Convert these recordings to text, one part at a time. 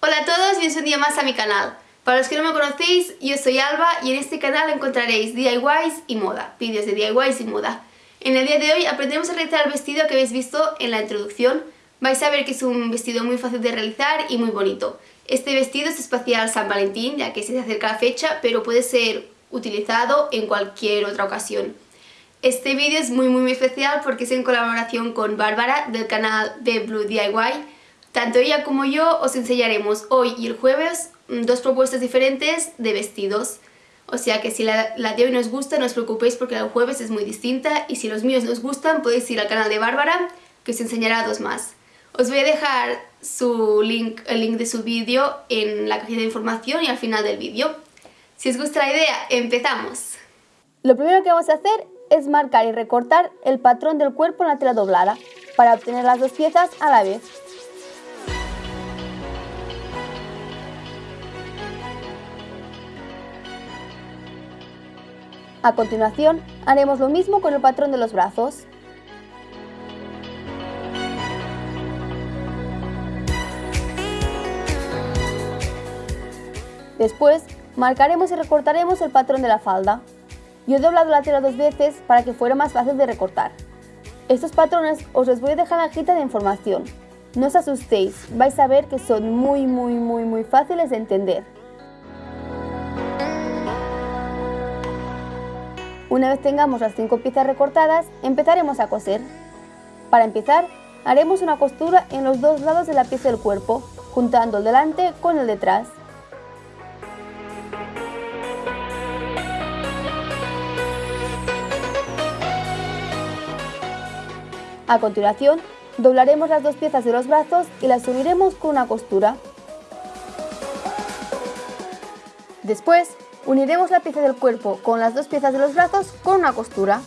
Hola a todos, bienvenidos un día más a mi canal. Para los que no me conocéis, yo soy Alba y en este canal encontraréis DIYs y moda, vídeos de DIYs y moda. En el día de hoy aprenderemos a realizar el vestido que habéis visto en la introducción. Vais a ver que es un vestido muy fácil de realizar y muy bonito. Este vestido es especial San Valentín, ya que se acerca la fecha, pero puede ser utilizado en cualquier otra ocasión. Este vídeo es muy muy especial porque es en colaboración con Bárbara del canal de Blue DIY. Tanto ella como yo os enseñaremos hoy y el jueves Mm, dos propuestas diferentes de vestidos. O sea que si la, de hoy no os gusta, no os preocupéis porque la jueves es muy distinta y si los míos no os gustan podéis ir al canal de Bárbara que os enseñará dos más. Os voy a dejar su link, el link de su vídeo en la cajita de información y al final del vídeo. Si os gusta la idea, empezamos. Lo primero que vamos a hacer es marcar y recortar el patrón del cuerpo en la tela doblada para obtener las dos piezas a la vez. A continuación, haremos lo mismo con el patrón de los brazos. Después, marcaremos y recortaremos el patrón de la falda. Yo he doblado la tela dos veces para que fuera más fácil de recortar. Estos patrones os los voy a dejar en la cajita de información. No os asustéis, vais a ver que son muy muy muy muy fáciles de entender. Una vez tengamos las cinco piezas recortadas, empezaremos a coser. Para empezar, haremos una costura en los dos lados de la pieza del cuerpo, juntando el delante con el detrás. A continuación, doblaremos las dos piezas de los brazos y las uniremos con una costura. Después, Uniremos la pieza del cuerpo con las dos piezas de los brazos con una costura.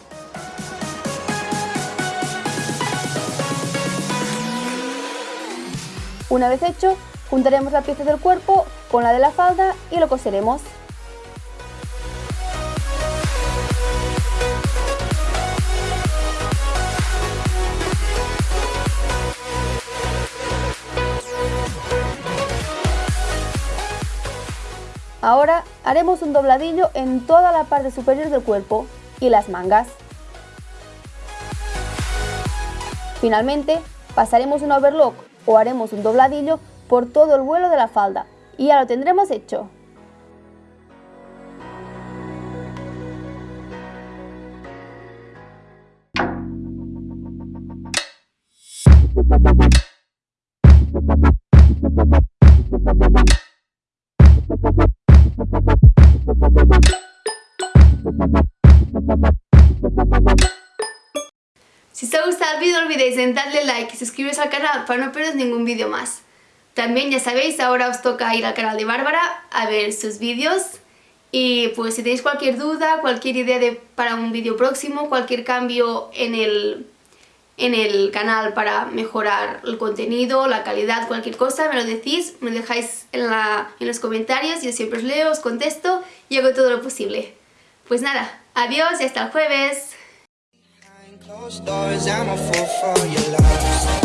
Una vez hecho, juntaremos la pieza del cuerpo con la de la falda y lo coseremos. Ahora haremos un dobladillo en toda la parte superior del cuerpo y las mangas. Finalmente, pasaremos un overlock o haremos un dobladillo por todo el vuelo de la falda y ya lo tendremos hecho. Gustado el vídeo no olvidéis en darle like y suscribiros al canal para no perderos ningún vídeo más. También ya sabéis, ahora os toca ir al canal de Bárbara a ver sus vídeos. Y pues si tenéis cualquier duda, cualquier idea de, para un vídeo próximo, cualquier cambio en el, en el canal para mejorar el contenido, la calidad, cualquier cosa, me lo decís, me lo dejáis en, la, en los comentarios, yo siempre os leo, os contesto y hago todo lo posible. Pues nada, adiós y hasta el jueves. Close doors, I'm a fool for your love.